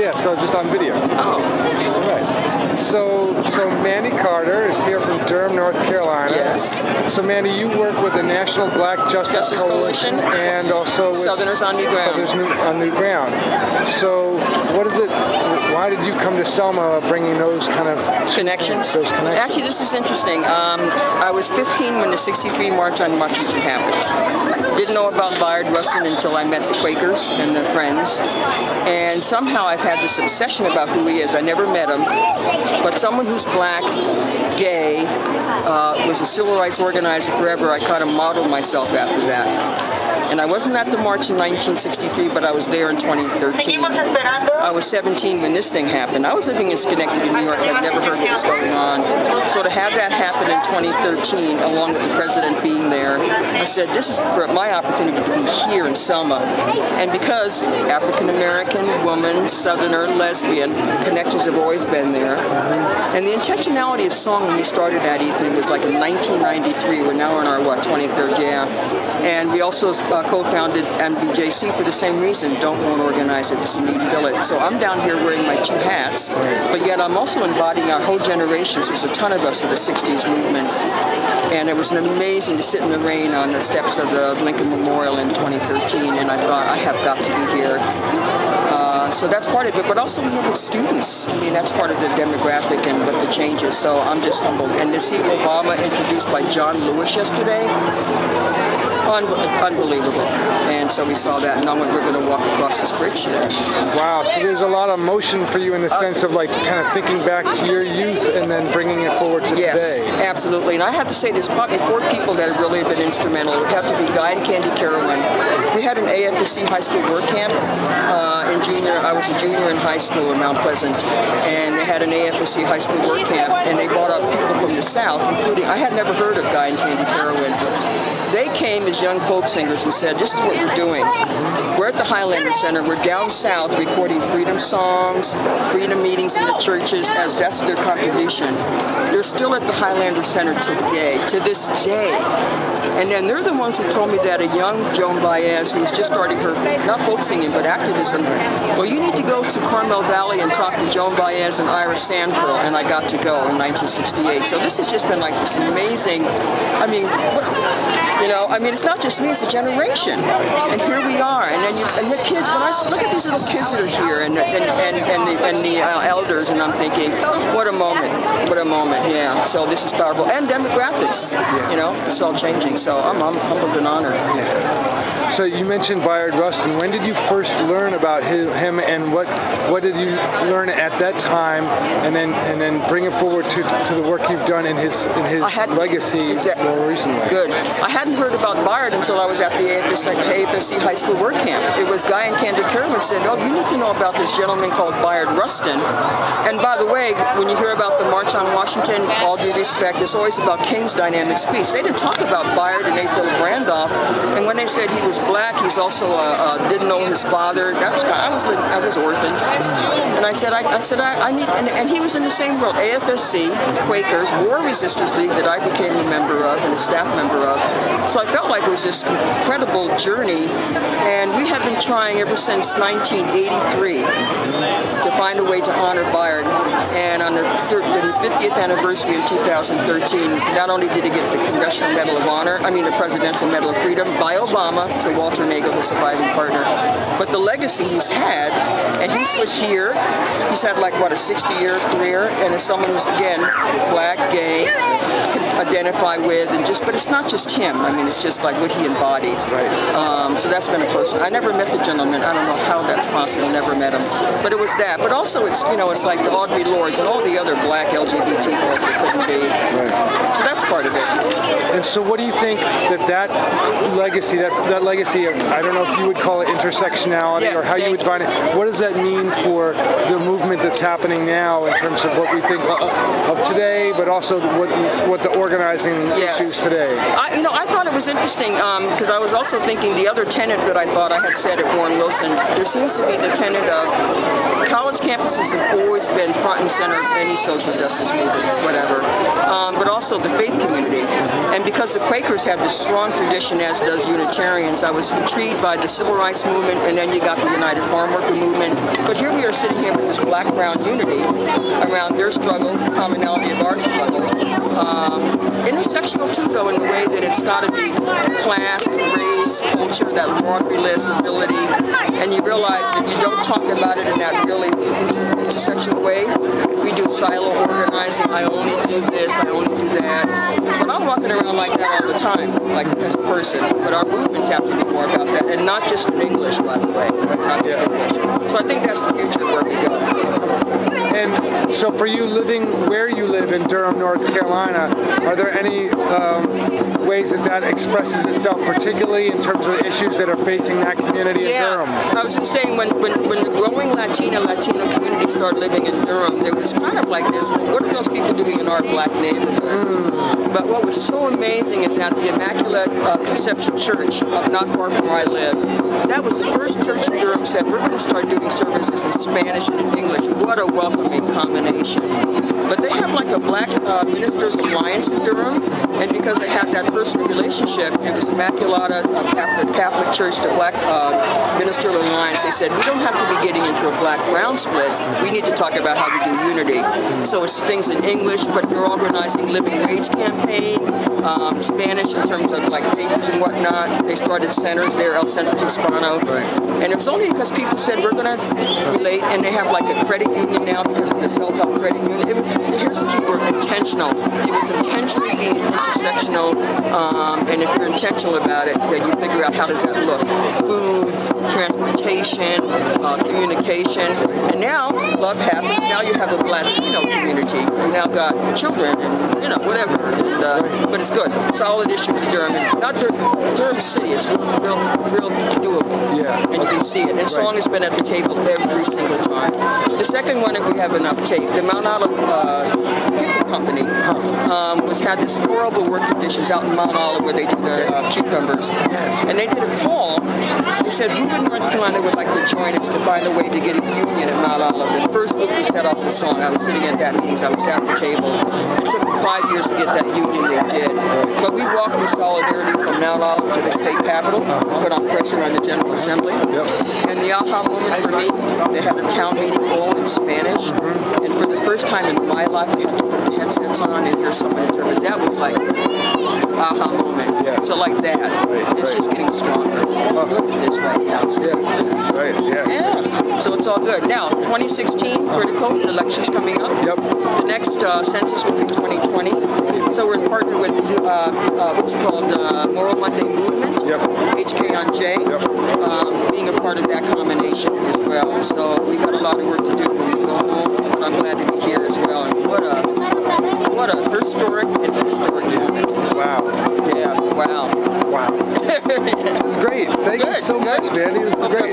Yeah, so just on video. Oh. All right. So, so Mandy Carter is here from Durham, North Carolina. Yes. So, Mandy, you work with the National Black Justice, Justice Coalition. and also with Southerners on New Ground. Southerners on New Ground. So, what is it? You come to Selma, bringing those kind of Connections. Those connections. Actually, this is interesting. Um, I was 15 when the 63 March on Washington happened. Didn't know about Bayard Rustin until I met the Quakers and the Friends. And somehow I've had this obsession about who he is. I never met him. But someone who's black, gay, uh, was a civil rights organizer forever, I kind of modeled myself after that. And I wasn't at the march in 1963, but I was there in 2013. I was 17 when this thing happened. I was living in Schenectady, New York. I'd never heard what was going on. So to have that happen in 2013, along with the president being there, I said, this is my opportunity to be here in Selma. And because African American, woman, Southerner, lesbian, connections have always been there. And the intentionality of song when we started that evening was like in 1993. We're now in our, what, 23rd, yeah. And we also uh, co-founded NBJC for the same reason. Don't want to organize it, just need fill it. So I'm down here wearing my two hats, but yet I'm also embodying our whole generation. There's a ton of us of the 60s movement. And it was amazing to sit in the rain on the steps of the Lincoln Memorial in 2013, and I thought, I have got to be here. Uh, so that's part of it, but also we have the students. I mean, that's part of the demographic and what the changes. So I'm just humbled. And to see Obama introduced by John Lewis yesterday, un- unbelievable. And so we saw that, and now we're going to walk across this bridge today. Wow, so there's a lot of motion for you in the sense of like kind of thinking back to your youth and then bringing it forward to Yes, today. absolutely. And I have to say, there's probably four people that have really been instrumental. It would have to be Guy and Candie Carawan. We had an AFSC high school work camp uh, in junior. I was a junior in high school in Mount Pleasant, and they had an AFSC high school work camp, and they brought up people from the South, including I had never heard of Guy and Candie Carawan. They came as young folk singers and said, "This is what we're doing. We're at the Highlander Center. We're down south recording freedom songs, freedom meetings in the churches, as that's their contribution. They're still at the Highlander Center today, to this day. And then they're the ones who told me that a young Joan Baez, who's just starting her, not folk singing, but activism, well, you need to go to Carmel Valley and talk to Joan Baez and Ira Sandperl, and I got to go in 1968. So this has just been like this amazing, I mean, what, you know, I mean, it's not just me, it's a generation. And here we are, and then you, and the kids, when I look at these little kids that are here, and, and, and, and the, and the uh, elders, and I'm thinking, what a moment, what a moment, yeah. So this is powerful. And demographics, you know, it's all changing. So I'm, I'm humbled and honored. So you mentioned Bayard Rustin. When did you first learn about his, him, and what what did you learn at that time, and then and then bring it forward to, to the work you've done in his in his legacy Exact- more recently? Good. I hadn't heard about Bayard until I was at the AFSC, High School Work Camp. It was Guy and Candie Carawan said, oh, you need to know about this gentleman called Bayard Rustin. And by the way, when you hear about the March on Washington, all due respect, it's always about King's dynamic speech. They didn't talk about Bayard and A. Philip Randolph. And when they said he was black, he's also uh, uh, didn't know his father. That's I was I was orphaned. And I said I, I said I, I need and, and he was in the same world. AFSC, Quakers, War Resisters League that I became a member of and a staff member of. So I felt like it was this incredible journey, and we have been trying ever since 1983 to find a way to honor Bayard. And on the, thir- the 50th anniversary in 2013, not only did he get the Congressional Medal of Honor, I mean the Presidential Medal of Freedom by Obama to Walter Naegle, his surviving partner, but the legacy he's had, and he was here, he's had like, what, a 60-year career, and as someone who's, again, black, gay, can identify with, and just, but it's not just him. I mean, it's just like what he embodied. Right. Um, so that's been a person. I never met the gentleman. I don't know how that's possible. Never met him. But it was that. But also, it's you know, it's like the Audre Lordes and all the other black LGBT folks that couldn't be. Right. So that's part of it. And so, what do you think that that legacy, that that legacy of, I don't know if you would call it intersectionality Yeah, or how you would define it. What does that mean for the movement that's happening now in terms of what we think of, of today, but also what what the organizing Yeah. issues today? I, you know, I thought it was because I was also thinking the other tenet that I thought I had said at Warren Wilson. There seems to be the tenet of college campuses have always been front and center of any social justice movement, whatever, um, but also the faith community. And because the Quakers have this strong tradition, as does Unitarians, I was intrigued by the civil rights movement, and then you got the United Farm Worker movement. But here we are sitting here with this black-brown unity around their struggle, commonality of our struggle. Um, intersectional too, though, in the way that it's got to be class, race, culture, that list, ability, and you realize if you don't talk about it in that really intersectional way, we do silo organizing. I only do this, I only do that. But I'm walking around like that all the time, like a person. But our movements have to be more about that, and not just in English, by the way. Not just English. So I think that's for you living where you live in Durham, North Carolina, are there any um, ways that that expresses itself, particularly in terms of issues that are facing that community in Yeah, Durham? I was just saying when, when, when the growing Latina Latino community started living in Durham, there was kind of like this, what are those people doing in our black neighborhood? But what was so amazing is that the Immaculate uh, Conception Church, up not far from where I live, that was the first church in Durham said, we're going to start doing services in Spanish and English. What a welcoming combination. But they have like a Black uh, Ministers Alliance in Durham, and because they had that personal relationship, it was Immaculata uh, Catholic, Catholic Church to Black uh, Ministerial Alliance. They said, we don't have to be getting into a black-brown split. We need to talk about how we do unity. So it's things in English, but they're organizing living wage campaign, um, Spanish in terms of like papers and whatnot. They started centers there, El Centro Hispano. Right. And it was only because people said we're going to relate, and they have like a credit union now because of the self-help credit union. It was, here's the key word, intentional. It was intentionally being intersectional, um, and if you're intentional about it, then you figure out how does that look. Food, transportation, uh, communication, and now love happens. Now you have a Latino community. You now got children, and you know whatever. And, uh, but it's good. Solid issue for Durham. Not Durham, Durham City. It's real, real, real see it. And Song has been at the table every single time. The second one, if we have enough tape, the Mount Olive uh, Company um, was had this horrible work conditions out in Mount Olive where they do the uh, cucumbers. And they did a call. They said, in North Carolina would like to join us to find a way to get a union at Mount Olive? The first book was set off the song. I was sitting at that meeting. I was at the table. It took five years to get that union. They did. But we walked with solidarity from Mount Olive to the state capitol, put on pressure on the General Assembly. The aha moment for me, they had a town meeting all in Spanish. And for the first time in my life, to put the headsets on and hear someone interpret. That was like aha moment. Yeah. So like that, it's right. just getting stronger. Look at this right now. Yeah. Right. Yeah. Yeah. So it's all good. Now, 2016, critical, the election's coming up. Yep. The next uh, census will be 2020. So we're partnered with uh, uh, what's called uh, Moral Monday Movement. Yep. HKonJ, Yep. um, being a part of that we got